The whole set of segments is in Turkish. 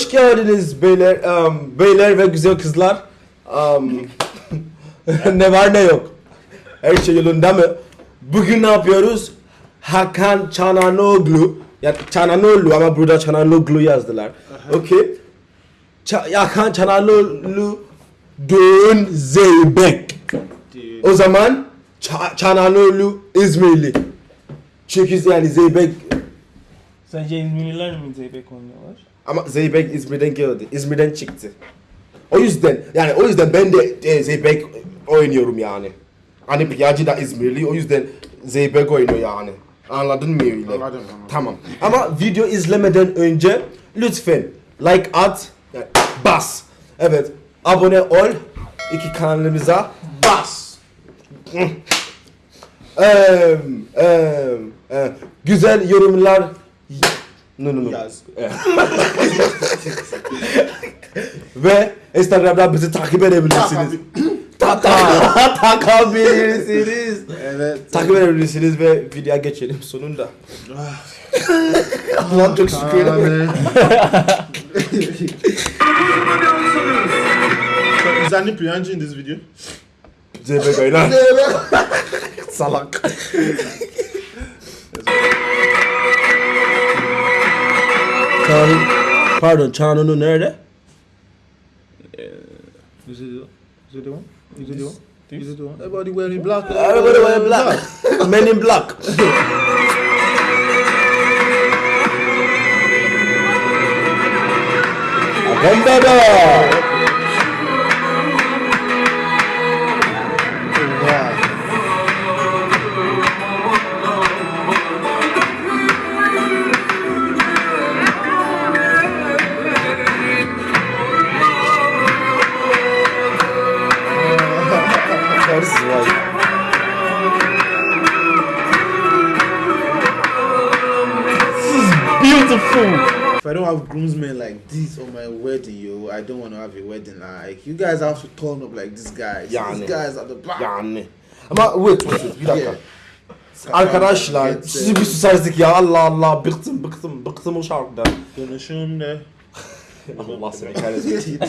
Hoş geldiniz beyler, um, beyler ve güzel kızlar. Um, ne var ne yok. Her şey yolunda mı? Bugün ne yapıyoruz? Hakan Çananoglu. Ya Çananoglu ama burada Çananoglu yazdılar. Okey. Ça- Hakan Çananoglu Doğun Zeybek. O zaman Ça- Çananoglu İzmirli. Çünkü yani Zeybek Sence İzmirliler mi Zeybek oynuyorlar? Ama Zeybek İzmir'den geldi. İzmir'den çıktı. O yüzden yani o yüzden ben de e, Zeybek oynuyorum yani. Hani Piyacı da İzmirli o yüzden Zeybek oynuyor yani. Anladın mı öyle? Anladım, anladım. Tamam. Ama video izlemeden önce lütfen like at, yani bas. Evet, abone ol iki kanalımıza bas. Eee, eee, eee, güzel yorumlar No, no, no. Yaz. Evet. Ve Instagram'dan bizi takip edebilirsiniz. Taka takabilirsiniz. Evet. Takip edebilirsiniz ve videoya geçelim sonunda. Allah çok şükür. So, is any Priyanji in this video? Zeybek oynar. Salak. Çağrı, pardon Çağrı'nın nerede? Is it, is it the one? Is it the one? Is it the one? Everybody wearing black. Everybody wear black. Men in black. Wow. Beautiful! If I don't have groomsmen like this on my wedding, yo, I don't want to have a wedding. Like, you guys have to turn up like these guys. Yani. These guys at the back. Yani. Ama wait wait wait bir dakika. Yeah. Arkadaşlar sizi bir susardık ya Allah Allah bıktım bıktım bıktım o şarkıdan. Konuşun de. Allah seni kahretsin.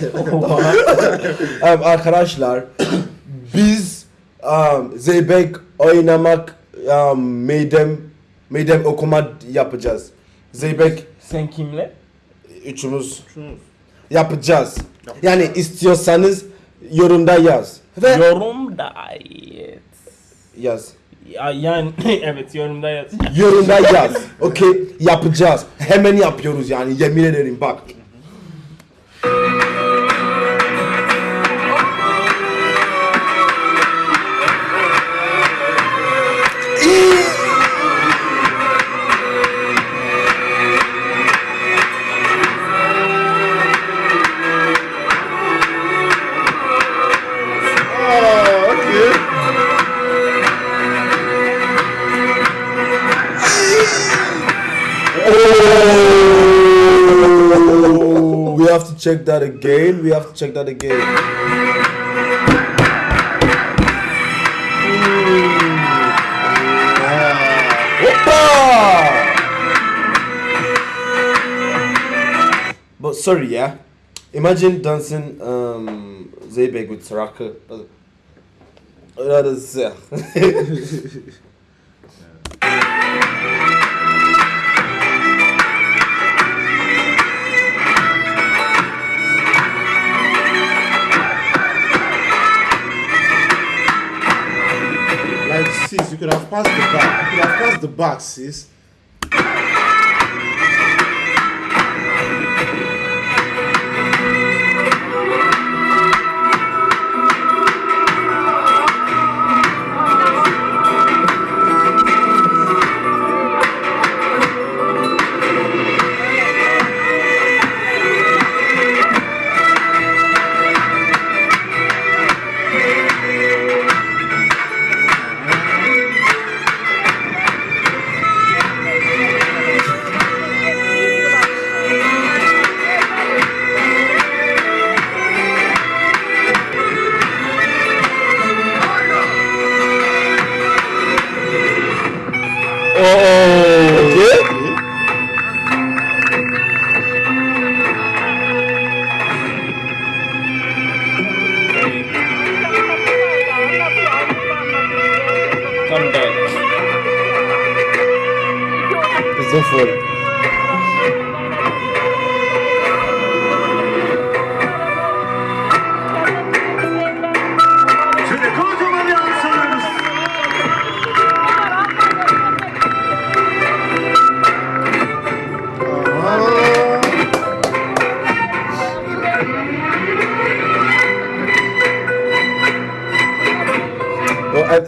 Evet, arkadaşlar biz um, Zeybek oynamak um, meydem meydem okuma yapacağız. Zeybek Sen kimle? üçümüz yapacağız. Yani istiyorsanız yorumda yaz. Ve Yorumda evet. yaz. Ya, yani evet yorumda yaz. Yorumda yaz. Okey yapacağız. Hemen yapıyoruz yani yemin ederim bak. Check that again. We have to check that again. Hoppa! But sorry, yeah. Imagine dancing um, Zeybek with Saraka. That is. Uh, you could have passed the back. You could have passed the back, sis. Oh. Come down. It's.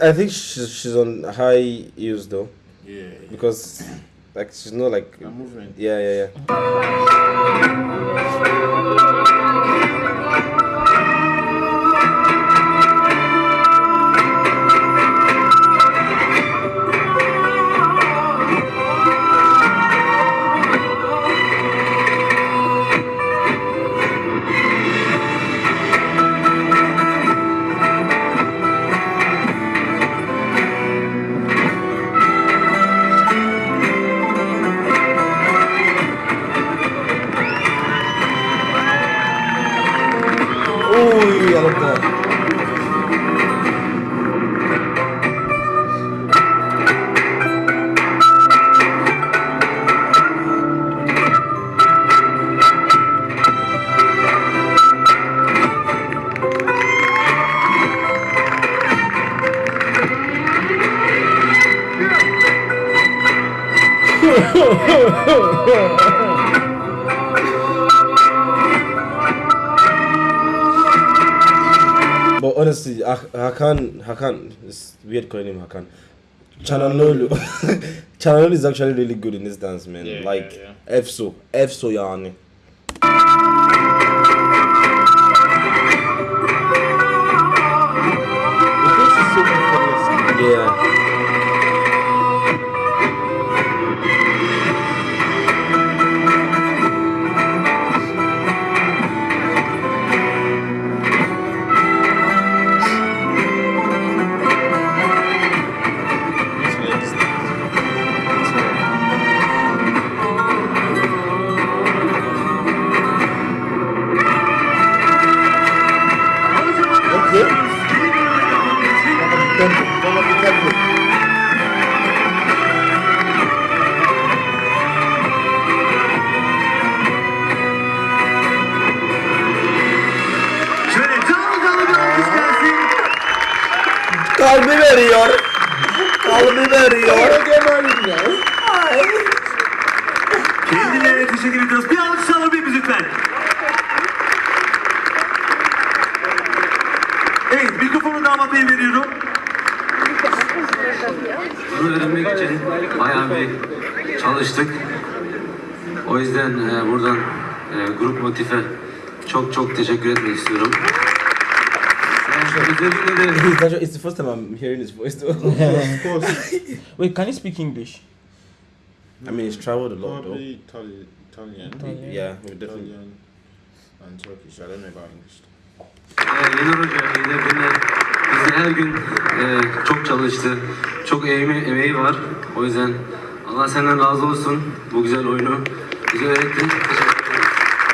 I, think she's she's on high heels though. Yeah, because like she's not like yeah yeah yeah. Uy, I love that. Honestly, Ha- Hakan, Hakan, it's weird calling him Hakan. Chananolu, Chananolu is actually really good in this dance, man. Yeah, like yeah, Efso, Efso yani. İçin. Tempo, follow the tempo. Şöyle canlı canlı bir alkış gelsin. Kalbi veriyor. Kalbi veriyor. Kendilerine teşekkür ediyoruz. Bir alkış alabilir miyiz lütfen? Evet, mikrofonu damat beye veriyorum. Öğrenmek için bayağı bir çalıştık. O yüzden e, buradan e, Grup Motif'e çok çok teşekkür etmek istiyorum. It's, the first time I'm hearing his voice though. Of course. Wait, can you speak English? I mean, he's traveled a lot though. Probably Itali- Italian. Italian. Yeah, we definitely. Italian and Turkish. I don't know about English. e, Yener Hoca yine beni bizi her gün e, çok çalıştı. Çok emeği, emeği var. O yüzden Allah senden razı olsun. Bu güzel oyunu bize öğrettin. Teşekkür ederim.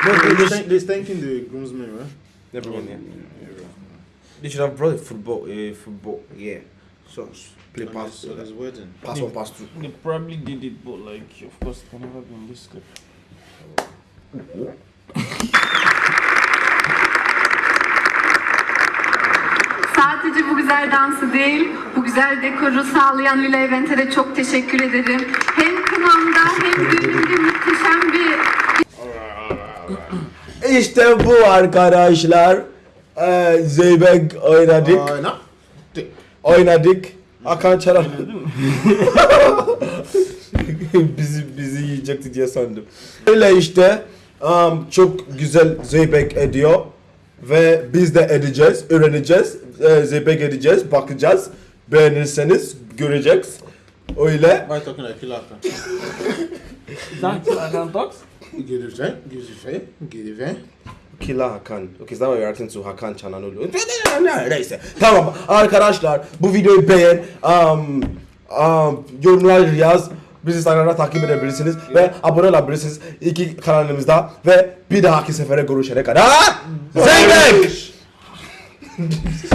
No, they, Thank- They're thanking the groomsmen, right? Everyone, yeah. They should have brought football, uh, football, yeah. So play On pass, his, on his wedding. pass one, pass two. They probably did it, but like, of course, it can never be in this clip. Sadece bu güzel dansı değil, bu güzel dekoru sağlayan Lila Event'e de çok teşekkür ederim. Hem kınamda hem düğünümde muhteşem bir İşte bu arkadaşlar. Ee, Zeybek oynadık. No. Oynadık. Hakan Çalan. bizi bizi yiyecekti diye sandım. Öyle işte um, çok güzel Zeybek ediyor ve biz de edeceğiz, öğreneceğiz, ee, Zeybek edeceğiz, bakacağız. Beğenirseniz göreceğiz. Öyle. Like killer? Hakan? Is that Hakan talks? Get it right. Killa Hakan. Okay, is that why you're acting to Hakan Çalhanoğlu? Neyse. Tamam arkadaşlar bu videoyu beğen. Um, um, yorumlar yaz. Bizi Instagram'da takip edebilirsiniz ve abone olabilirsiniz iki kanalımızda ve bir dahaki sefere görüşene kadar. Zeybek!